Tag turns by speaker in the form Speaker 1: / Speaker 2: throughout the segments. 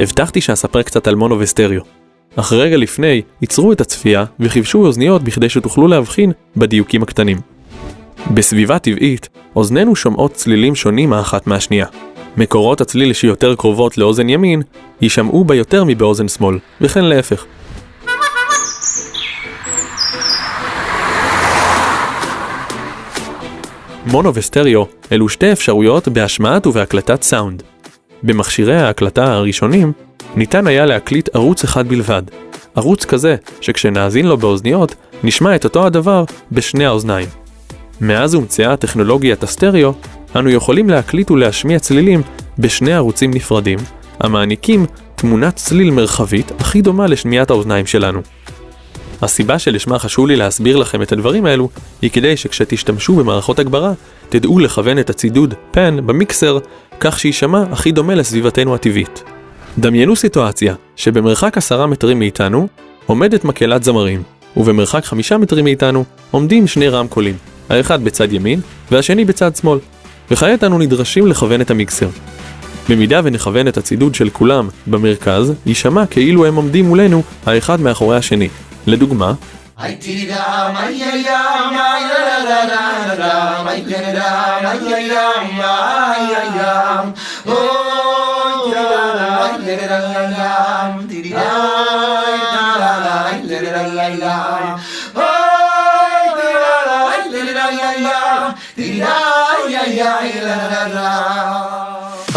Speaker 1: הבטחתי שאספר קצת על מונו וסטריאו. אך רגע לפני, ייצרו את הצפייה וחיבשו אוזניות בכדי שתוכלו להבחין בדיוקים הקטנים. בסביבה טבעית, אוזנינו שומעות צלילים שונים האחת מהשנייה. מקורות הצליל שיותר קרובות לאוזן ימין, יישמעו בה יותר מבאוזן שמאל, וכן להפך. מונו וסטריאו אלו שתי אפשרויות בהשמעת ובהקלטת סאונד. במכשירי ההקלטה הראשונים ניתן היה להקליט ערוץ אחד בלבד. ערוץ כזה שכשנאזין לו באוזניות נשמע את אותו הדבר בשני האוזניים. מאז הומצאה טכנולוגיית הסטריאו, אנו יכולים להקליט ולהשמיע צלילים בשני ערוצים נפרדים, המעניקים תמונת צליל מרחבית הכי דומה לשמיעת האוזניים שלנו. הסיבה שלשמה חשוב לי להסביר לכם את הדברים האלו, היא כדי שכשתשתמשו במערכות הגברה, תדעו לכוון את הצידוד פן במיקסר, כך שיישמע הכי דומה לסביבתנו הטבעית. דמיינו סיטואציה שבמרחק עשרה מטרים מאיתנו עומדת מקהלת זמרים, ובמרחק חמישה מטרים מאיתנו עומדים שני רמקולים, האחד בצד ימין והשני בצד שמאל, וכעת אנו נדרשים לכוון את המיקסר. במידה ונכוון את הצידוד של כולם במרכז, יישמע כאילו הם עומדים מולנו האחד מאחורי השני. לדוגמה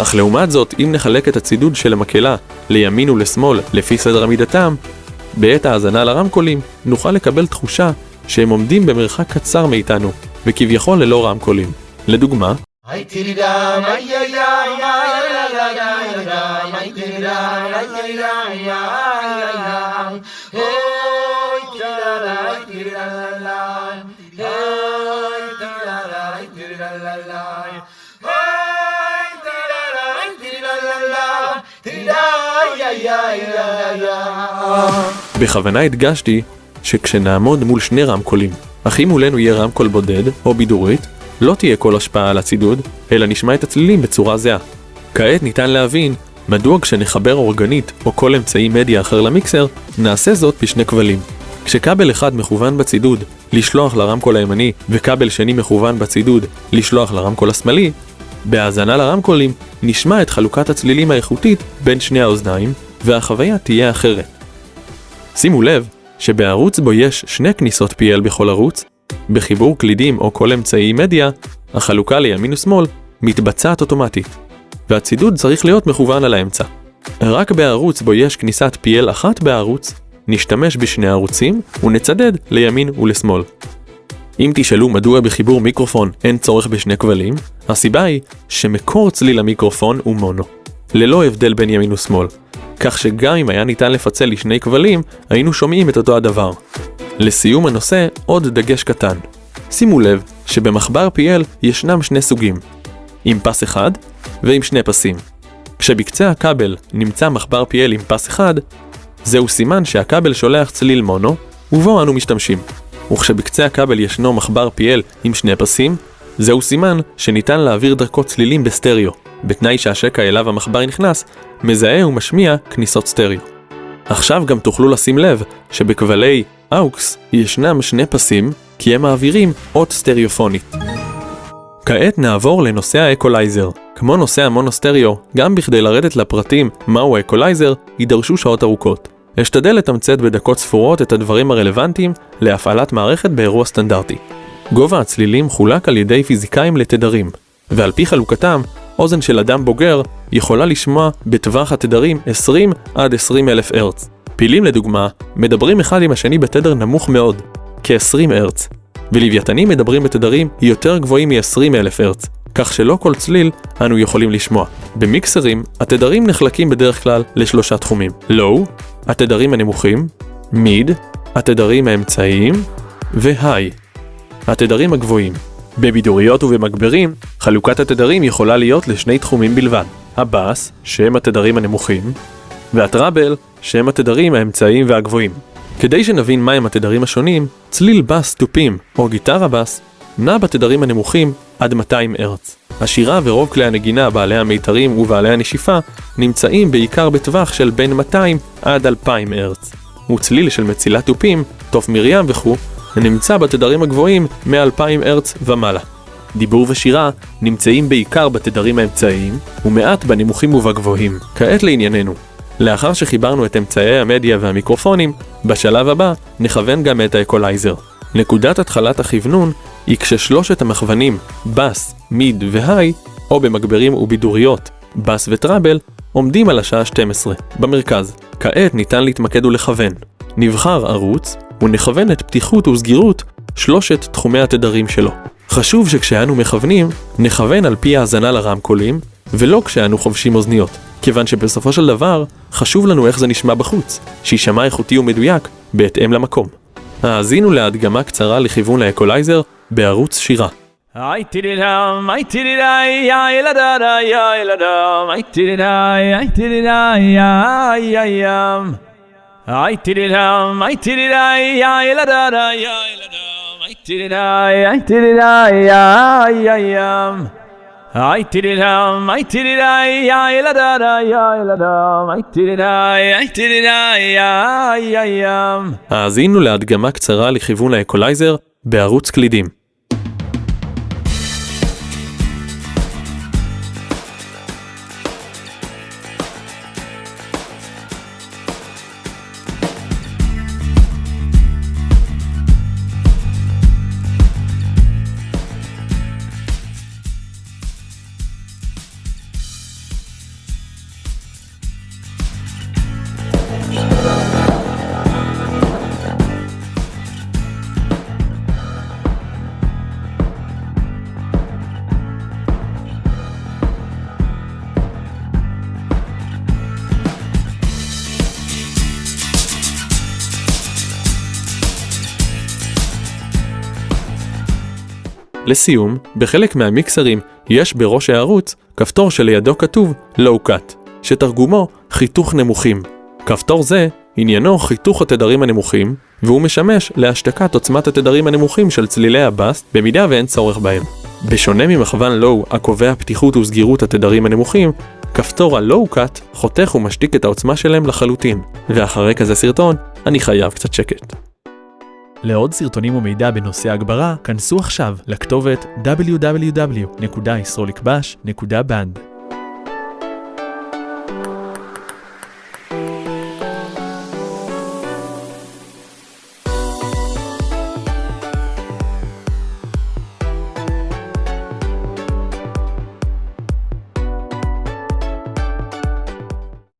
Speaker 1: אך לעומת זאת, אם נחלק את הצידוד של המקהלה לימין ולשמאל לפי סדר עמידתם, בעת האזנה לרמקולים נוכל לקבל תחושה שהם עומדים במרחק קצר מאיתנו, וכביכול ללא רמקולים. לדוגמה, בכוונה הדגשתי שכשנעמוד מול שני רמקולים, אך אם מולנו יהיה רמקול בודד או בידורית, לא תהיה כל השפעה על הצידוד, אלא נשמע את הצלילים בצורה זהה. כעת ניתן להבין מדוע כשנחבר אורגנית או כל אמצעי מדיה אחר למיקסר, נעשה זאת בשני כבלים. כשכבל אחד מכוון בצידוד לשלוח לרמקול הימני וכבל שני מכוון בצידוד לשלוח לרמקול השמאלי, בהאזנה לרמקולים נשמע את חלוקת הצלילים האיכותית בין שני האוזניים, והחוויה תהיה אחרת. שימו לב שבערוץ בו יש שני כניסות PL בכל ערוץ, בחיבור קלידים או כל אמצעי מדיה, החלוקה לימין ושמאל מתבצעת אוטומטית, והצידוד צריך להיות מכוון על האמצע. רק בערוץ בו יש כניסת PL אחת בערוץ, נשתמש בשני ערוצים ונצדד לימין ולשמאל. אם תשאלו מדוע בחיבור מיקרופון אין צורך בשני כבלים, הסיבה היא שמקור צליל המיקרופון הוא מונו, ללא הבדל בין ימין ושמאל, כך שגם אם היה ניתן לפצל לשני כבלים, היינו שומעים את אותו הדבר. לסיום הנושא, עוד דגש קטן. שימו לב שבמחבר PL ישנם שני סוגים, עם פס אחד ועם שני פסים. כשבקצה הכבל נמצא מחבר PL עם פס אחד, זהו סימן שהכבל שולח צליל מונו, ובו אנו משתמשים. וכשבקצה הכבל ישנו מחבר PL עם שני פסים, זהו סימן שניתן להעביר דרכו צלילים בסטריאו, בתנאי שהשקע אליו המחבר נכנס, מזהה ומשמיע כניסות סטריאו. עכשיו גם תוכלו לשים לב שבכבלי AUX ישנם שני פסים, כי הם מעבירים אות סטריאופונית. כעת נעבור לנושא האקולייזר. כמו נושא המונוסטריאו, גם בכדי לרדת לפרטים מהו האקולייזר, יידרשו שעות ארוכות. אשתדל לתמצת בדקות ספורות את הדברים הרלוונטיים להפעלת מערכת באירוע סטנדרטי. גובה הצלילים חולק על ידי פיזיקאים לתדרים, ועל פי חלוקתם, אוזן של אדם בוגר יכולה לשמוע בטווח התדרים 20 עד 20 אלף הרץ. פילים לדוגמה, מדברים אחד עם השני בתדר נמוך מאוד, כ-20 הרץ, ולוויתנים מדברים בתדרים יותר גבוהים מ-20 אלף הרץ, כך שלא כל צליל אנו יכולים לשמוע. במיקסרים, התדרים נחלקים בדרך כלל לשלושה תחומים לואו, התדרים הנמוכים, מיד, התדרים האמצעיים, והיי, התדרים הגבוהים. בבידוריות ובמגברים, חלוקת התדרים יכולה להיות לשני תחומים בלבד, הבאס, שהם התדרים הנמוכים, והטראבל, שהם התדרים האמצעיים והגבוהים. כדי שנבין מהם התדרים השונים, צליל בס תופים או גיטרה בס נע בתדרים הנמוכים עד 200 הרץ. השירה ורוב כלי הנגינה בעלי המיתרים ובעלי הנשיפה נמצאים בעיקר בטווח של בין 200 עד 2,000 הרץ. וצליל של מצילת תופים, תוף מרים וכו', נמצא בתדרים הגבוהים מ-2,000 הרץ ומעלה. דיבור ושירה נמצאים בעיקר בתדרים האמצעיים, ומעט בנמוכים ובגבוהים. כעת לענייננו. לאחר שחיברנו את אמצעי המדיה והמיקרופונים, בשלב הבא נכוון גם את האקולייזר. נקודת התחלת הכוונון היא כששלושת המכוונים בס, מיד והיי, או במגברים ובידוריות, בס וטראבל, עומדים על השעה 12, במרכז. כעת ניתן להתמקד ולכוון. נבחר ערוץ, ונכוון את פתיחות וסגירות שלושת תחומי התדרים שלו. חשוב שכשאנו מכוונים, נכוון על פי האזנה לרמקולים, ולא כשאנו חובשים אוזניות, כיוון שבסופו של דבר, חשוב לנו איך זה נשמע בחוץ, שיישמע איכותי ומדויק, בהתאם למקום. האזינו להדגמה קצרה לכיוון האקולייזר בערוץ שירה.
Speaker 2: I did it um, I did it I, I la da da, I la da, I did it I, I did it I, I, I um. I did it um, I did it I, I la da da, I la da, I did it I, I did it I, I, I um. I did it um, I did it I, I la da da, I la da, I did it I, I did it I, I, I um.
Speaker 1: האזינו להדגמה קצרה לכיוון האקולייזר בערוץ קלידים. לסיום, בחלק מהמיקסרים יש בראש הערוץ כפתור שלידו כתוב Low Cut, שתרגומו חיתוך נמוכים. כפתור זה עניינו חיתוך התדרים הנמוכים, והוא משמש להשתקת עוצמת התדרים הנמוכים של צלילי הבאס במידה ואין צורך בהם. בשונה ממכוון לואו הקובע פתיחות וסגירות התדרים הנמוכים, כפתור Cut חותך ומשתיק את העוצמה שלהם לחלוטין, ואחרי כזה סרטון, אני חייב קצת שקט.
Speaker 3: לעוד סרטונים ומידע בנושא הגברה, כנסו עכשיו לכתובת www.yisrolikbash.band.